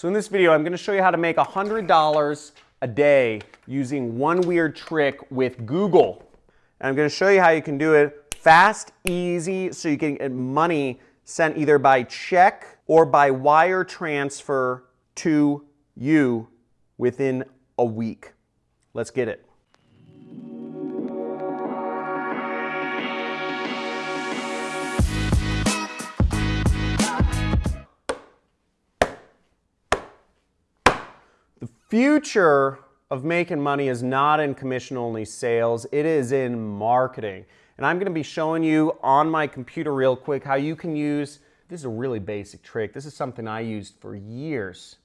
So in this video, I'm going to show you how to make $100 a day using one weird trick with Google. And I'm going to show you how you can do it fast, easy, so you can get money sent either by check or by wire transfer to you within a week. Let's get it. Future of making money is not in commission only sales, it is in marketing. And I'm gonna be showing you on my computer real quick how you can use, this is a really basic trick. This is something I used for years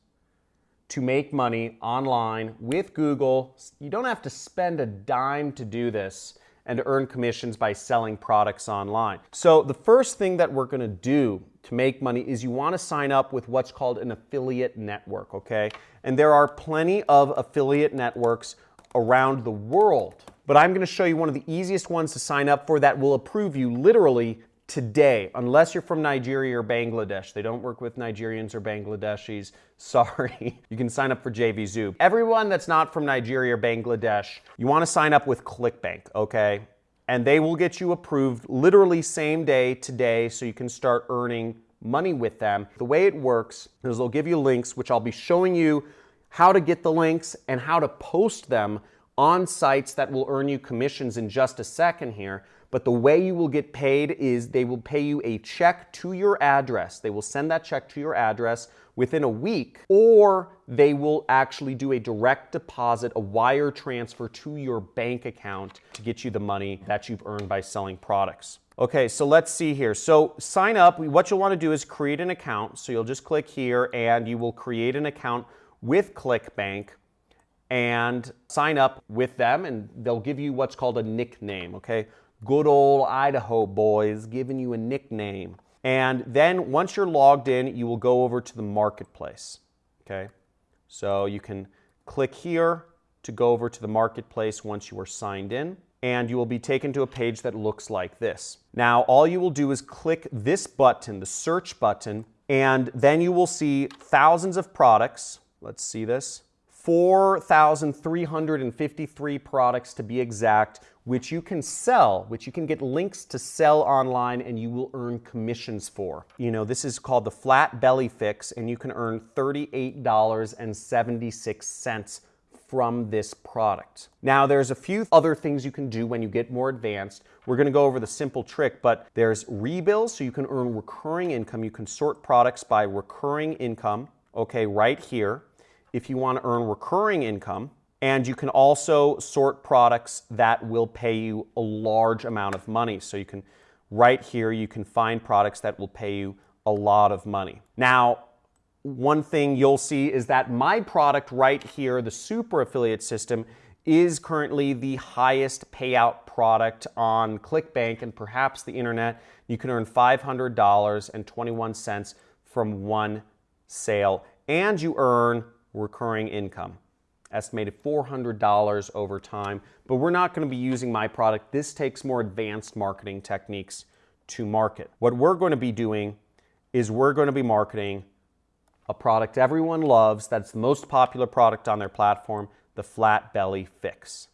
to make money online with Google. You don't have to spend a dime to do this and earn commissions by selling products online. So the first thing that we're gonna do to make money is you wanna sign up with what's called an affiliate network, okay? And there are plenty of affiliate networks around the world. But I'm gonna show you one of the easiest ones to sign up for that will approve you literally today, unless you're from Nigeria or Bangladesh. They don't work with Nigerians or Bangladeshis. Sorry. you can sign up for JVZoo. Everyone that's not from Nigeria or Bangladesh, you want to sign up with ClickBank, okay? And they will get you approved literally same day today so you can start earning money with them. The way it works is they'll give you links, which I'll be showing you how to get the links and how to post them on sites that will earn you commissions in just a second here. But the way you will get paid is they will pay you a check to your address. They will send that check to your address within a week, or they will actually do a direct deposit, a wire transfer to your bank account to get you the money that you've earned by selling products. Okay, so let's see here. So sign up. What you'll want to do is create an account. So you'll just click here and you will create an account with ClickBank and sign up with them and they'll give you what's called a nickname, okay? Good old Idaho boys giving you a nickname. And then once you're logged in, you will go over to the marketplace, okay? So you can click here to go over to the marketplace once you are signed in and you will be taken to a page that looks like this. Now, all you will do is click this button, the search button, and then you will see thousands of products. Let's see this. 4,353 products to be exact, which you can sell, which you can get links to sell online and you will earn commissions for. You know, this is called the flat belly fix and you can earn $38.76 from this product. Now, there's a few other things you can do when you get more advanced. We're gonna go over the simple trick, but there's rebills, so you can earn recurring income. You can sort products by recurring income, okay, right here if you want to earn recurring income. And you can also sort products that will pay you a large amount of money. So you can, right here, you can find products that will pay you a lot of money. Now, one thing you'll see is that my product right here, the super affiliate system, is currently the highest payout product on ClickBank and perhaps the internet. You can earn $500.21 from one sale, and you earn recurring income. Estimated $400 over time, but we're not going to be using my product. This takes more advanced marketing techniques to market. What we're going to be doing is we're going to be marketing a product everyone loves, that's the most popular product on their platform, the Flat Belly Fix.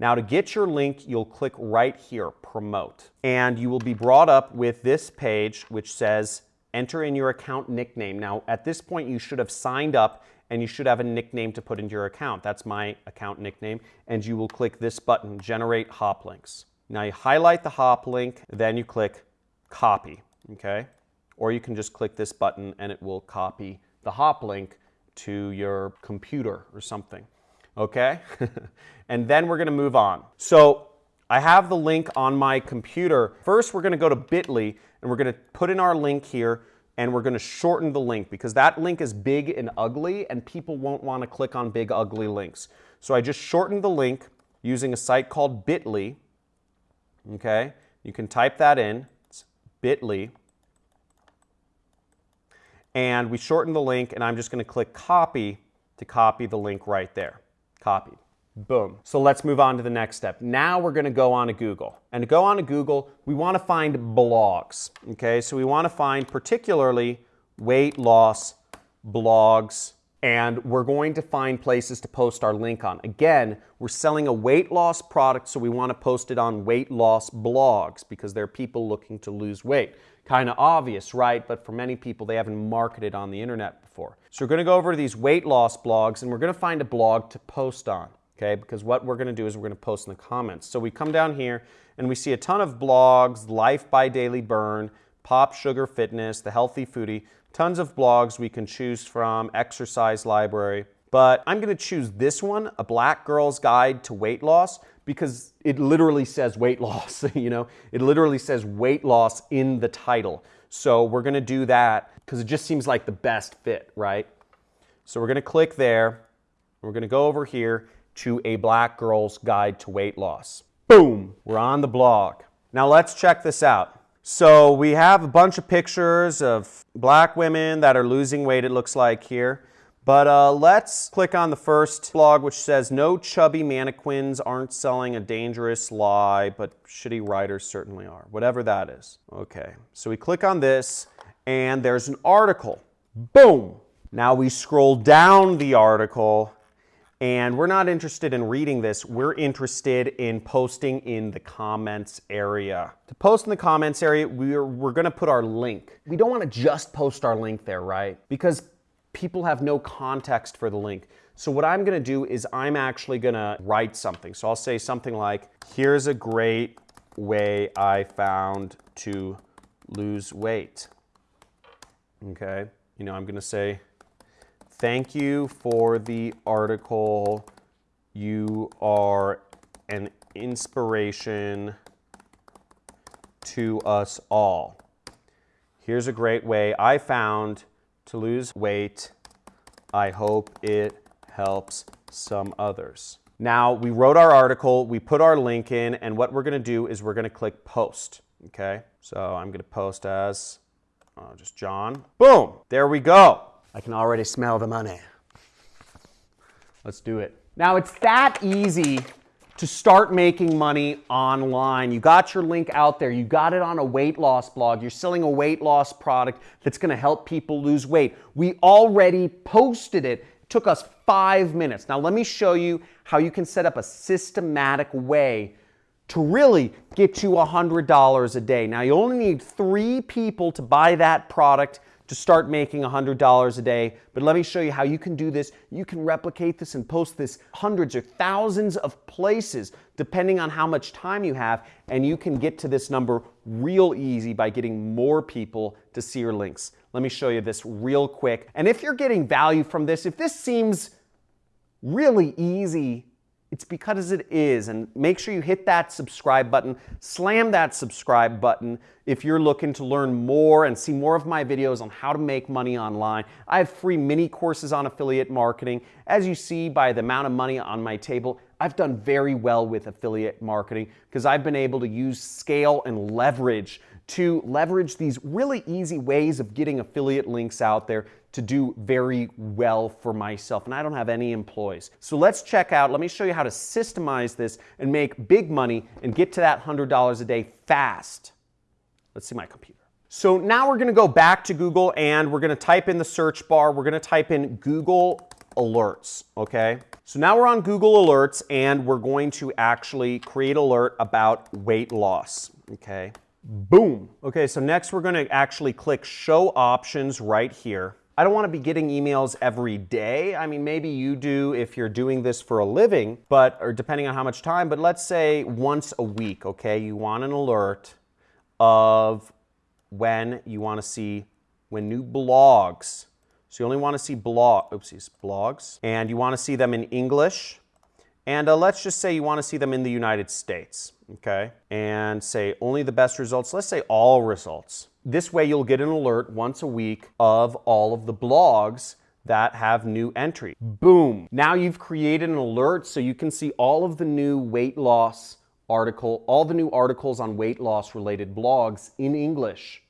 Now to get your link, you'll click right here, Promote, and you will be brought up with this page which says enter in your account nickname. Now at this point you should have signed up and you should have a nickname to put into your account. That's my account nickname, and you will click this button, Generate Hop Links. Now you highlight the hop link, then you click Copy, okay? Or you can just click this button and it will copy the hop link to your computer or something, okay? and then we're gonna move on. So I have the link on my computer. First, we're gonna go to bit.ly and we're gonna put in our link here and we're going to shorten the link because that link is big and ugly and people won't want to click on big ugly links. So I just shortened the link using a site called bit.ly. Okay, you can type that in. It's bit.ly. And we shortened the link and I'm just going to click copy to copy the link right there. Copied. Boom. So let's move on to the next step. Now we're going to go on to Google. And to go on to Google, we want to find blogs. Okay, so we want to find particularly weight loss blogs, and we're going to find places to post our link on. Again, we're selling a weight loss product, so we want to post it on weight loss blogs because there are people looking to lose weight. Kind of obvious, right? But for many people, they haven't marketed on the internet before. So we're going to go over to these weight loss blogs and we're going to find a blog to post on, okay? Because what we're going to do is we're going to post in the comments. So we come down here and we see a ton of blogs, Life by Daily Burn, Pop Sugar Fitness, The Healthy Foodie, tons of blogs we can choose from, exercise library. But I'm gonna choose this one, A Black Girl's Guide to Weight Loss, because it literally says weight loss, you know? It literally says weight loss in the title. So we're gonna do that because it just seems like the best fit, right? So we're gonna click there. We're gonna go over here to A Black Girl's Guide to Weight Loss. Boom, we're on the blog. Now let's check this out. So we have a bunch of pictures of black women that are losing weight, it looks like here. But uh, let's click on the first blog, which says no chubby mannequins aren't selling a dangerous lie, but shitty writers certainly are, whatever that is. Okay, so we click on this, and there's an article. Boom! Now we scroll down the article, and we're not interested in reading this. We're interested in posting in the comments area. To post in the comments area, we're, we're gonna put our link. We don't wanna just post our link there, right? Because people have no context for the link. So what I'm gonna do is I'm actually gonna write something. So I'll say something like, here's a great way I found to lose weight. Okay, you know, I'm gonna say, Thank you for the article. You are an inspiration to us all. Here's a great way I found to lose weight. I hope it helps some others. Now, we wrote our article, we put our link in, and what we're gonna do is we're gonna click post, okay? So I'm gonna post as uh, just John. Boom, there we go. I can already smell the money. Let's do it. Now it's that easy to start making money online. You got your link out there. You got it on a weight loss blog. You're selling a weight loss product that's going to help people lose weight. We already posted it. it. Took us five minutes. Now let me show you how you can set up a systematic way to really get you $100 a day. Now you only need three people to buy that product to start making $100 a day. But let me show you how you can do this. You can replicate this and post this hundreds or thousands of places depending on how much time you have. And you can get to this number real easy by getting more people to see your links. Let me show you this real quick. And if you're getting value from this, if this seems really easy it's because it is. And make sure you hit that subscribe button. Slam that subscribe button if you're looking to learn more and see more of my videos on how to make money online. I have free mini courses on affiliate marketing. As you see by the amount of money on my table, I've done very well with affiliate marketing because I've been able to use scale and leverage to leverage these really easy ways of getting affiliate links out there to do very well for myself. And I don't have any employees. So let's check out, let me show you how to systemize this and make big money and get to that $100 a day fast. Let's see my computer. So now we're gonna go back to Google and we're gonna type in the search bar. We're gonna type in Google Alerts, okay? So now we're on Google Alerts and we're going to actually create alert about weight loss, okay? Boom. Okay, so next we're gonna actually click Show Options right here. I don't want to be getting emails every day. I mean, maybe you do if you're doing this for a living, but or depending on how much time, but let's say once a week, okay? You want an alert of when you want to see when new blogs. So you only want to see blog, oopsies, blogs, and you want to see them in English. And uh, let's just say you want to see them in the United States, okay? And say only the best results. Let's say all results. This way you'll get an alert once a week of all of the blogs that have new entry. Boom. Now you've created an alert so you can see all of the new weight loss article, all the new articles on weight loss related blogs in English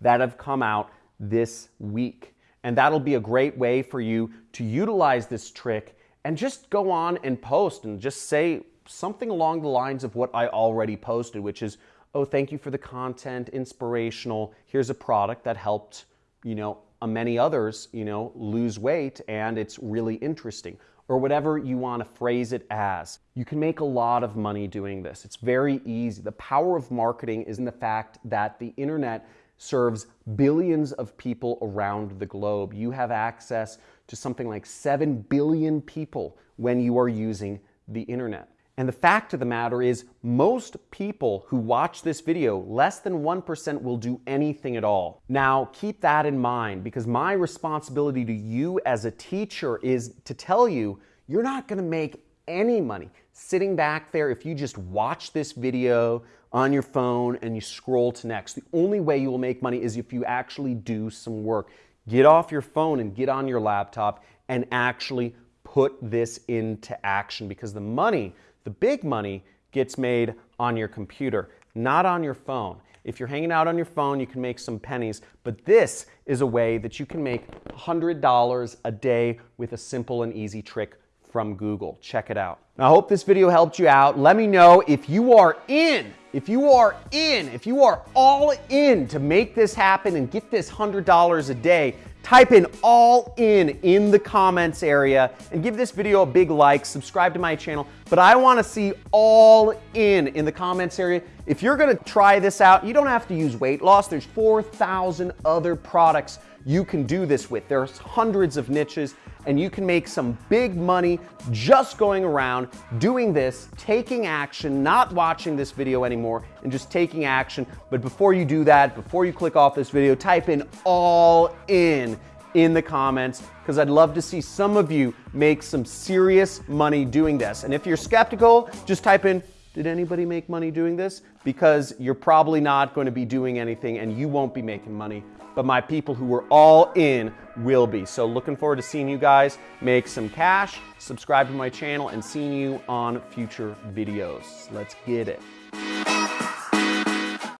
that have come out this week. And that'll be a great way for you to utilize this trick and just go on and post and just say something along the lines of what I already posted, which is oh, thank you for the content, inspirational. Here's a product that helped, you know, uh, many others, you know, lose weight and it's really interesting or whatever you want to phrase it as. You can make a lot of money doing this. It's very easy. The power of marketing is in the fact that the internet serves billions of people around the globe. You have access to something like 7 billion people when you are using the internet. And the fact of the matter is, most people who watch this video, less than 1% will do anything at all. Now, keep that in mind because my responsibility to you as a teacher is to tell you, you're not gonna make any money sitting back there if you just watch this video on your phone and you scroll to next. The only way you will make money is if you actually do some work. Get off your phone and get on your laptop and actually put this into action because the money the big money gets made on your computer, not on your phone. If you're hanging out on your phone, you can make some pennies, but this is a way that you can make $100 a day with a simple and easy trick from Google. Check it out. Now, I hope this video helped you out. Let me know if you are in, if you are in, if you are all in to make this happen and get this $100 a day, Type in all in in the comments area and give this video a big like, subscribe to my channel. But I want to see all in in the comments area. If you're to try this out, you don't have to use weight loss. There's 4,000 other products you can do this with. There's hundreds of niches and you can make some big money just going around doing this, taking action, not watching this video anymore, and just taking action. But before you do that, before you click off this video, type in all in in the comments because I'd love to see some of you make some serious money doing this. And if you're skeptical, just type in, did anybody make money doing this? Because you're probably not going to be doing anything and you won't be making money but my people who were all in will be. So looking forward to seeing you guys make some cash, subscribe to my channel, and seeing you on future videos. Let's get it.